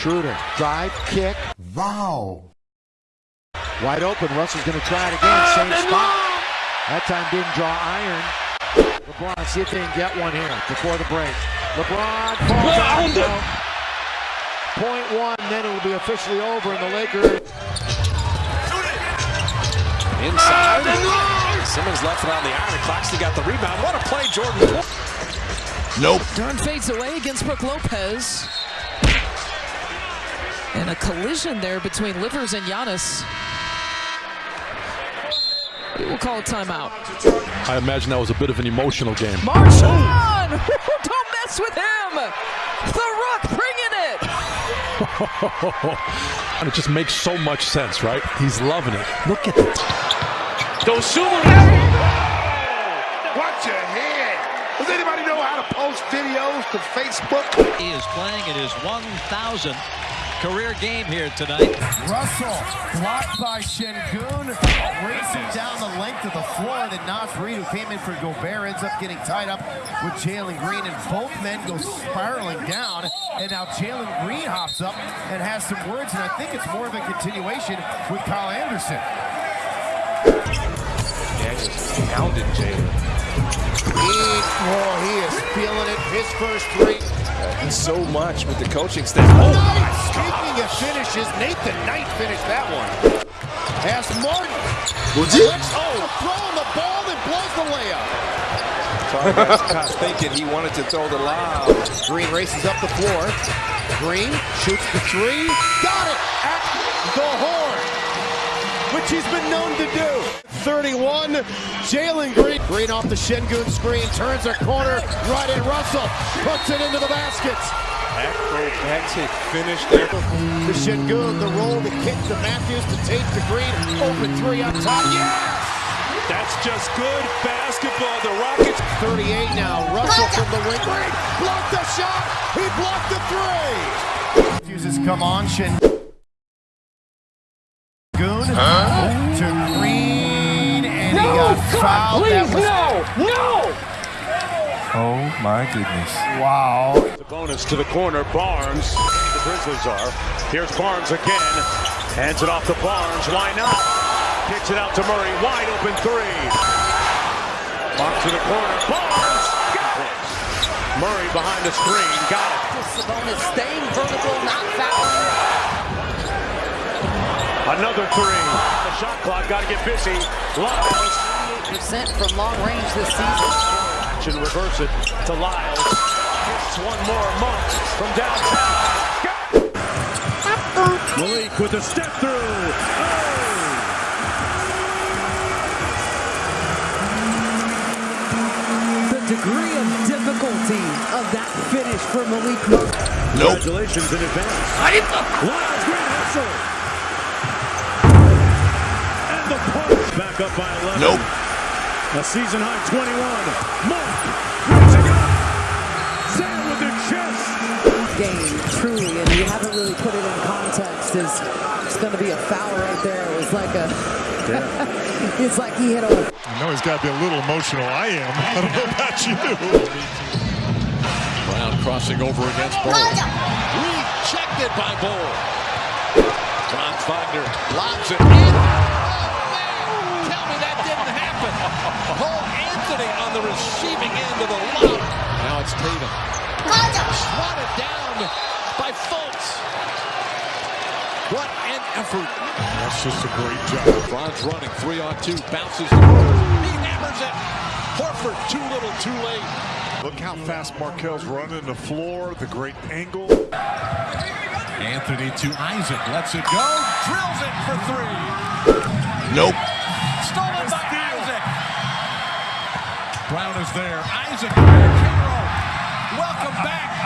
Schroeder, drive, kick. Wow. Wide open. Russell's going to try it again. Same spot. That time didn't draw iron. LeBron, see if they can get one here before the break. LeBron falls out. No. Point one, then it will be officially over, and the Lakers. Inside. Simmons left it on the iron. Claxton got the rebound. What a play, Jordan. Nope. Durn fades away against Brook Lopez. And a collision there between Livers and Giannis. We will call a timeout. I imagine that was a bit of an emotional game. Marshawn! Don't mess with him! The Rock bringing it! and it just makes so much sense, right? He's loving it. Look at that. Dosunmu. Watch your head. Does anybody know how to post videos to Facebook? He is playing at his 1,000th career game here tonight. Russell blocked by Sengun, racing down the length of the floor. Then Naz Reid, who came in for Gobert, ends up getting tied up with Jalen Green, and both men go spiraling down. And now Jalen Green hops up and has some words, and I think it's more of a continuation with Kyle Anderson. Daniels pounded Jalen. Oh, he is feeling it. His first three. So much with the coaching staff. Oh, Speaking of finishes, Nathan Knight finished that one. Pass Martin. Was it? Oh, throwing the ball and blows the layup. Scott thinking he wanted to throw the lob. Green races up the floor. Green shoots the three. Got it at the horn, which he's been known to do. 31, Jalen Green. Green off the Sengun screen, turns a corner, right in Russell, puts it into the baskets. Acrobatic finish there. The Sengun, the roll, the kick to Matthews, to Tate, to Green, open three on top. Yes! That's just good basketball. The Rockets. 38 now. Russell from the wing. Green blocked the shot. He blocked the three. Matthews has come on. Sengun he got fouled. Was- no! Oh my goodness. Wow. The bonus to the corner. Barnes. The Grizzlies are. Here's Barnes again. Hands it off to Barnes. Why not? Kicks it out to Murray. Wide open three. Mark to the corner. Barnes. Murray behind the screen. Got it. Sabonis staying vertical, not fouling. Another three. The shot clock. Got to get busy. Lyles. Percent from long range this season. Action. Reverse it to Lyles. Gets one more. Monk from downtown. Malik with the step through. Oh! The degree of difficulty of that finish for Malik Monk. Nope. Congratulations in advance. Lyles great hustle. And the punch back up by 11. Nope. A season high 21. Monk reaching up. Sam with the chest. game, truly, and you haven't really put it in context. Is it's going to be a foul right there? It was like a, it's like he hit a. I know he's got to be a little emotional. I am. I don't know about you. Brown crossing over against Bol. Rejected by Bol. Franz Wagner lobs it in. Cole Anthony on the receiving end of the lob. Now it's Tatum. Swatted down by Fultz. What an effort. That's just a great job. Franz running three on two. Bounces. He hammers it. Horford too little too late. Look how fast Markelle's running the floor, the great angle. Anthony to Isaac. Lets it go. Drills it for three. Nope. There. Isaac. Hero. Welcome back.